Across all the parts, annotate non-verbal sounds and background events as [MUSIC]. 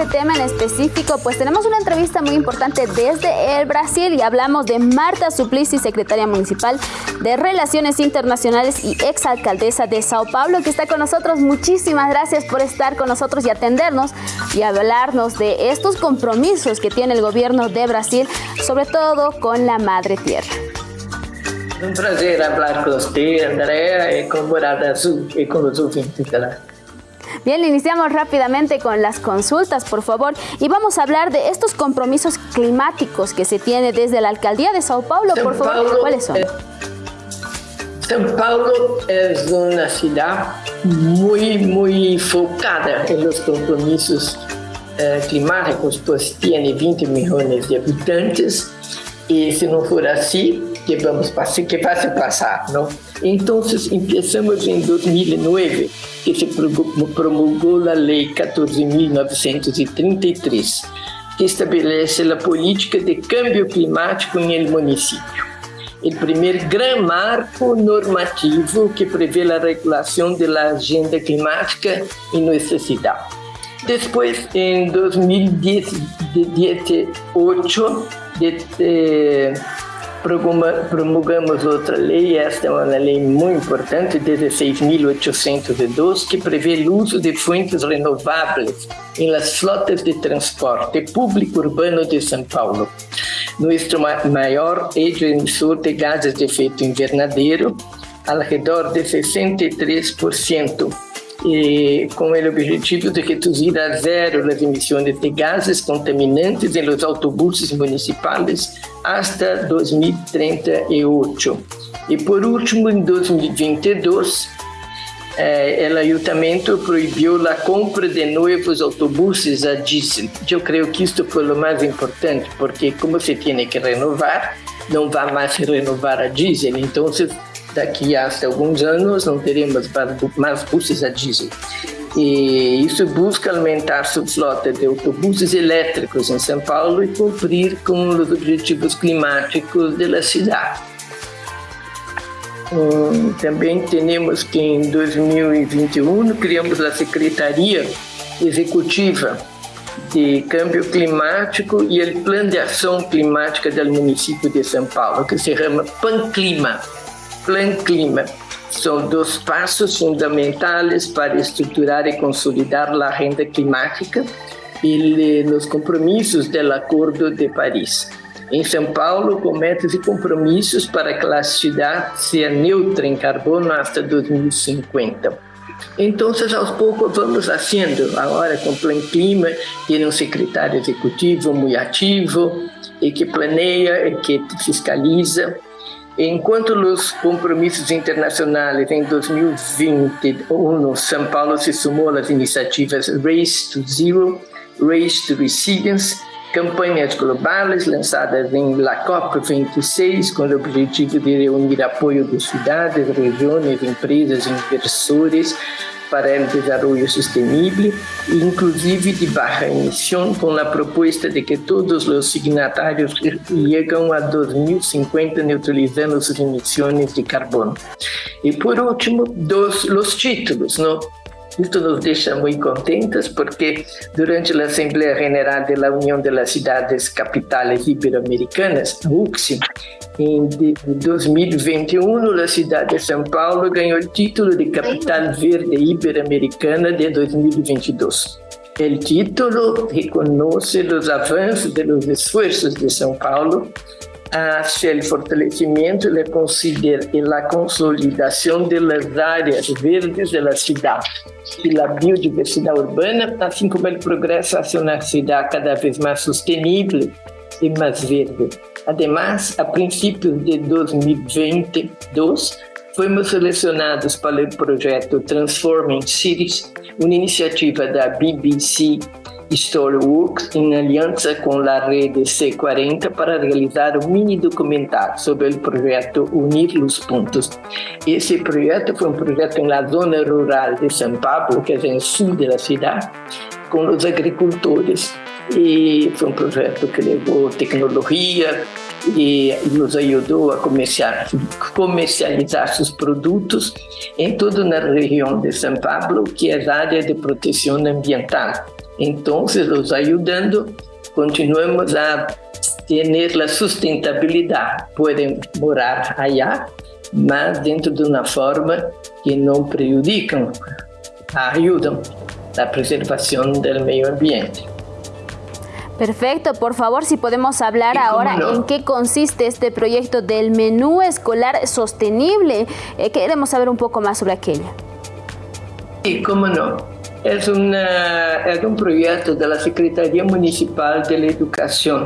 este tema en específico, pues tenemos una entrevista muy importante desde el Brasil y hablamos de Marta Suplicy, secretaria municipal de Relaciones Internacionales y exalcaldesa de Sao Paulo, que está con nosotros. Muchísimas gracias por estar con nosotros y atendernos y hablarnos de estos compromisos que tiene el gobierno de Brasil, sobre todo con la madre tierra. Un placer hablar con usted, Andrea, y con Morada Azul y con los ouvintes Bien, iniciamos rápidamente con las consultas, por favor, y vamos a hablar de estos compromisos climáticos que se tiene desde la Alcaldía de Sao Paulo, por favor, ¿cuáles son? São Paulo es una ciudad muy, muy focada en los compromisos eh, climáticos, pues tiene 20 millones de habitantes. Y si no fuera así, que vamos passar, que vai se passar, não? Então, começamos em 2009, que se promulgou a Lei 14.933, que estabelece a política de câmbio climático el município. O primeiro grande marco normativo que prevê a regulação da agenda climática em nossa cidade. Depois, em 2018, de, de, promulgamos outra lei, esta é uma lei muito importante, 16.802, que prevê o uso de fontes renováveis em las flotas de transporte público urbano de São Paulo. Nosso maior emissor de gases de efeito invernadeiro, ao redor de 63%, e com o objetivo de reduzir a zero as emissões de gases contaminantes em los autobuses municipais hasta 2038. E por último, em 2022, eh, o ayuntamiento proibiu a compra de novos autobuses a diesel. Eu creio que isto foi o mais importante, porque como se tem que renovar, não vai mais renovar a diesel. Então, daqui a alguns anos não teremos mais buses a diesel. E isso busca aumentar sua frota de autobuses elétricos em São Paulo e cumprir com os objetivos climáticos da cidade. Hum, também temos que em 2021 criamos a Secretaria Executiva de Câmbio Climático e o Plano de Ação Climática do município de São Paulo, que se chama PANCLIMA Plan Clima. São dois passos fundamentais para estruturar e consolidar a agenda climática e os compromissos do Acordo de Paris. Em São Paulo, com metas e compromissos para que a cidade seja neutra em carbono até 2050. Então, aos poucos vamos fazendo. Agora, com o Plan Clima, tem um secretário executivo muito ativo e que planeia e que fiscaliza Enquanto os compromissos internacionais em 2021, São Paulo se sumou às iniciativas Race to Zero, Race to Resilience, campanhas globais lançadas em La COP26 com o objetivo de reunir apoio de cidades, regiões, empresas inversores para o desenvolvimento sustentável, inclusive de baixa emissão, com a proposta de que todos os signatários cheguem a 2050 neutralizando suas emissões de carbono. E por último, dos os títulos, não? Isto nos deixa muito contentes porque durante a Assembleia General da União das Cidades Capitais Ibero-Americanas, UCSI, em 2021, a cidade de São Paulo ganhou o título de Capital Verde Ibero-Americana de 2022. O título reconhece os avanços e os esforços de São Paulo hacia o fortalecimento e a consolidação das áreas verdes da cidade e da biodiversidade urbana, assim como o progresso hacia uma cidade cada vez mais sustentável e mais verde. Además, a princípios de 2022, fomos selecionados para o projeto Transforming Cities, uma iniciativa da BBC Storyworks em aliança com a rede C40 para realizar um mini documentário sobre o projeto Unir os Pontos. Esse projeto foi um projeto na zona rural de São Paulo, que é no sul da cidade, com os agricultores. E foi um projeto que levou tecnologia e nos ajudou a comercializar seus produtos em toda a região de São Paulo, que é a área de proteção ambiental Entonces, los ayudando, continuamos a tener la sustentabilidad. Pueden morar allá, mas dentro de uma forma que não prejudicam, ajudam a preservação do meio ambiente. Perfecto, por favor, si podemos hablar ahora no? en qué consiste este proyecto del menú escolar sostenible. Eh, queremos saber un poco más sobre aquello. Sí, cómo no. Es, una, es un proyecto de la Secretaría Municipal de la Educación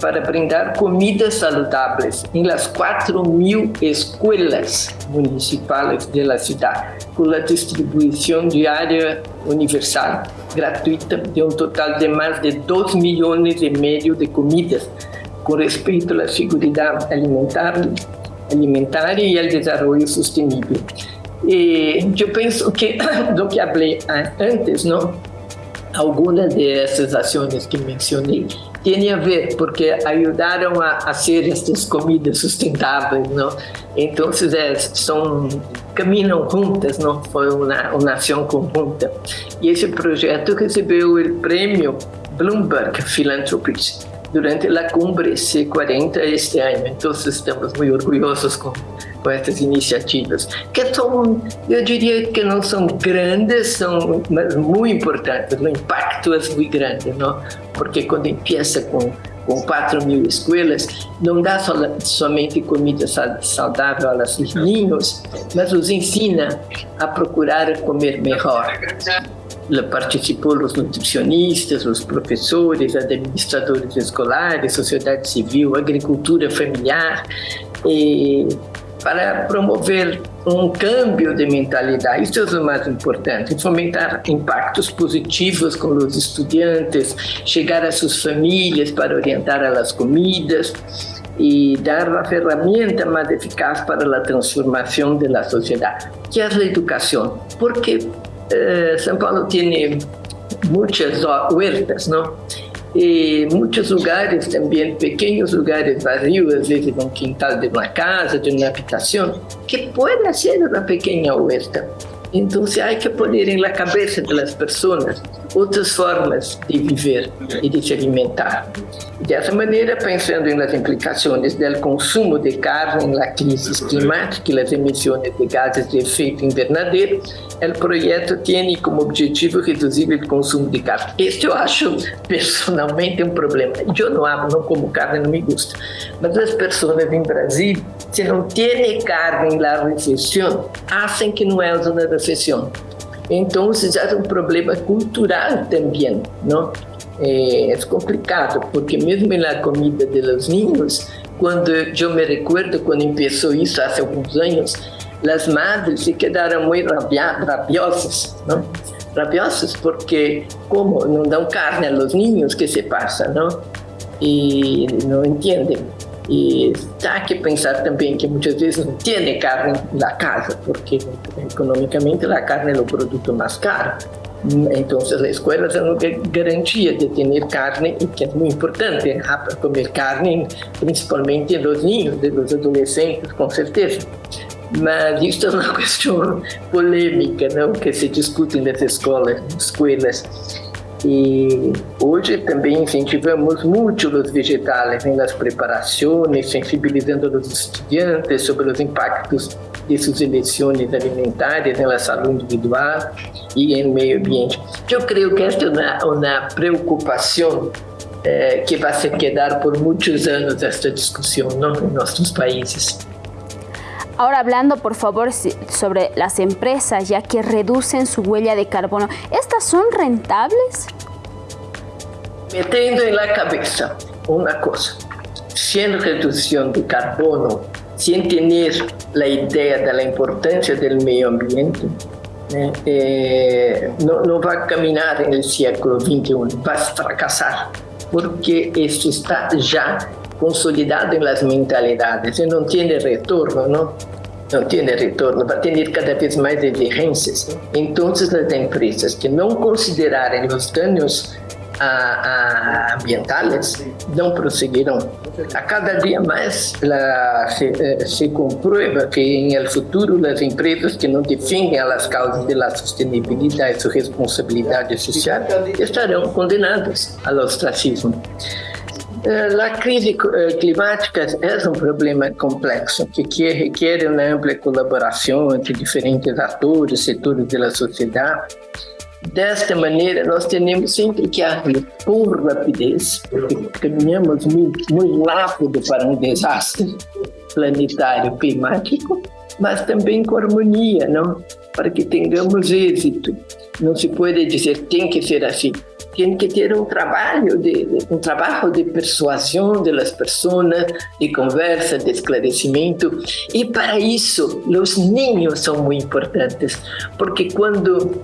para brindar comidas saludables em las 4 mil escolas municipais de la ciudad, com a distribuição diária universal, gratuita, de um total de mais de 2 milhões e meio de comidas, com respeito à segurança alimentar, alimentar e ao desenvolvimento sustentável. E eu penso que, [COUGHS] do que falei antes, não? algumas dessas ações que mencionei tem a ver porque ajudaram a, ser estas comidas sustentáveis, não? Então, é, são caminham juntas, não? Foi uma, uma ação conjunta. E esse projeto recebeu o prêmio Bloomberg Philanthropies durante a cumbre C40 este ano. Então, estamos muito orgulhosos com com essas iniciativas, que são, eu diria que não são grandes, são mas muito importantes, o impacto é muito grande, não? porque quando empieza com com 4 mil escolas, não dá so, somente comida saudável aos filhinhos, mas os ensina a procurar comer melhor. Participou os nutricionistas, os professores, administradores escolares, sociedade civil, agricultura familiar, para promover um câmbio de mentalidade. Isso é o mais importante, fomentar impactos positivos com os estudantes, chegar às suas famílias para orientar as comidas e dar uma ferramenta mais eficaz para a transformação da sociedade, que é a educação. Porque eh, São Paulo tem muitas huertas, não? e muitos lugares também, pequenos lugares vazios, às vezes um quintal de uma casa, de uma habitação, que pode ser uma pequena huerta. Então, há que pôr na cabeça das pessoas outras formas de viver e de se alimentar. Dessa maneira, pensando nas implicações do consumo de carne na crise climática e nas emissões de gases de efeito invernadeiro, o projeto tem como objetivo reduzir o consumo de carne. Este eu acho personalmente um problema. Eu não amo, não como carne, não me gusta. Mas as pessoas em Brasil, se não têm carne na refeição, acham que não é uma refeição. Então, é um problema cultural também, não? É, é complicado, porque mesmo na comida dos niños, quando eu me recuerdo quando começou isso há alguns anos, as madres se quedaram muito rabiosas, não? Rabiosas porque como não dão carne aos niños que se passa, não? E não entendem. E há que pensar também que muitas vezes não tem carne na casa, porque economicamente a carne é o produto mais caro. Então, as escolas são garantia de ter carne, que é muito importante, comer carne, principalmente nos ninhos, dos adolescentes, com certeza. Mas isso é uma [LAUGHS] questão polêmica, não? que se discute nas escolas, escolas. E hoje também incentivamos muito os vegetais nas preparações, sensibilizando os estudantes sobre os impactos de suas eleições alimentares na saúde individual e no meio ambiente. Eu creio que esta é uma, uma preocupação eh, que vai se quedar por muitos anos esta discussão não, em nossos países. Ahora hablando por favor sobre las empresas ya que reducen su huella de carbono, ¿estas son rentables? Metiendo en la cabeza una cosa, sin reducción de carbono, sin tener la idea de la importancia del medio ambiente, eh, eh, no, no, va a caminar en el siglo XXI, va a fracasar, porque esto está ya consolidado en las mentalidades y no tiene retorno, ¿no? No tiene retorno, va a tener cada vez más exigências. Entonces, las empresas que no considerarem os danos ambientales não prosseguirão. A cada dia mais la, se, eh, se, comprueba que em el futuro as empresas que não defendem as causas da sustentabilidade e responsabilidade social estarão condenadas ao ostracismo. Eh, a crise eh, climática é um problema complexo que requer uma ampla colaboração entre diferentes atores, setores da sociedade Desta maneira, nós temos sempre que agir com rapidez, porque caminhamos muito, muito rápido para um desastre planetário climático, mas também com harmonia, não? para que tenhamos êxito. Não se pode dizer tem que ser assim. Tem que ter um trabalho de, um trabalho de persuasão das pessoas, de conversa, de esclarecimento. E para isso, os ninhos são muito importantes, porque quando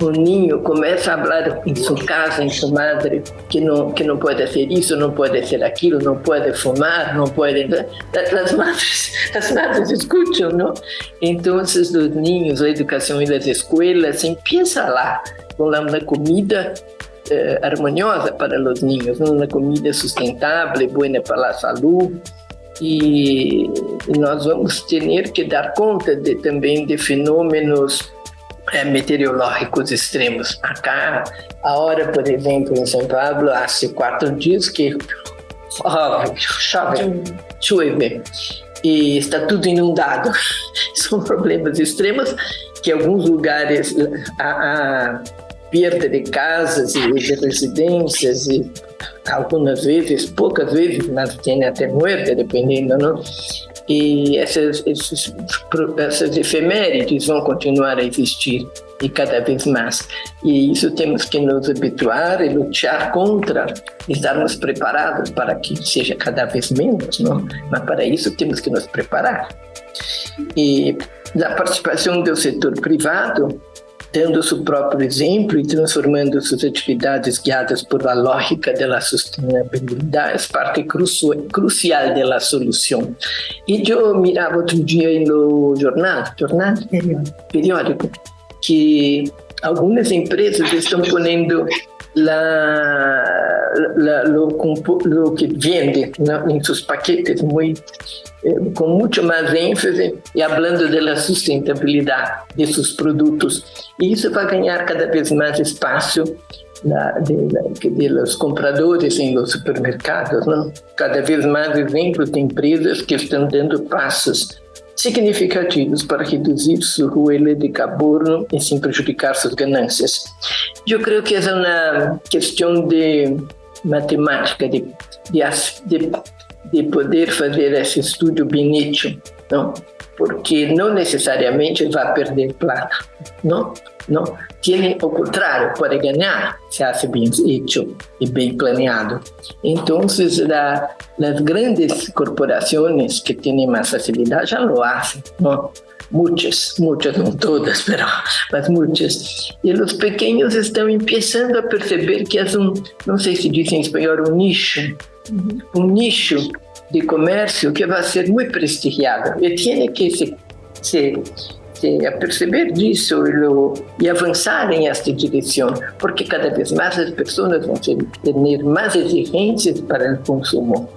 o niño começa a falar em sua casa, em sua madre, que não que não pode ser isso, não pode ser aquilo, não pode fumar, não pode. As madres, [LAUGHS] as madres escutam, não? Então, os niños, a educação e as escolas, empieza lá com uma comida eh, harmoniosa para os niños, uma comida sustentável, boa para a saúde. E nós vamos ter que dar conta de, também de fenômenos é, meteorológicos extremos. Acá, a hora, por exemplo, em São Paulo, há quatro dias que oh, chove, chove e está tudo inundado. [LAUGHS] São problemas extremos que alguns lugares há, perda de casas e de residências e algumas vezes, poucas vezes, mas tem até morte, dependendo, não? E essas, esses, essas efemérides vão continuar a existir e cada vez mais. E isso temos que nos habituar e lutar contra, estarmos preparados para que seja cada vez menos, não? mas para isso temos que nos preparar. E a participação do setor privado dando seu próprio exemplo e transformando suas atividades guiadas por a lógica da sustentabilidade é parte crucial da solução. E eu mirava outro dia no jornal, jornal periódico, que algumas empresas estão pondo la, la, lo, lo, que vende em seus paquetes muito, eh, com muito mais ênfase e falando da sustentabilidade de seus produtos. E isso vai ganhar cada vez mais espaço na, de, de, los compradores em los supermercados. Não? Cada vez mais exemplos de empresas que estão dando passos significativos para reduzir sua huella de carbono e sem prejudicar suas ganâncias. Eu creio que é uma questão de matemática, de, de, de poder fazer esse estudo bem não? porque não necessariamente vai perder plata, não? não? Tiene o contrário, pode ganhar se hace bem feito e bem planeado. Então, as grandes corporações que têm mais facilidade já lo fazem? Muitas, muitas, não todas, [LAUGHS] pero, mas muitas. E os pequenos estão começando a perceber que é um, não sei se diz em espanhol, um nicho, um nicho de comércio que vai ser muito prestigiado e tem que se, se a perceber disso e, e avançar em esta direção, porque cada vez mais as pessoas vão ter mais exigências para o consumo.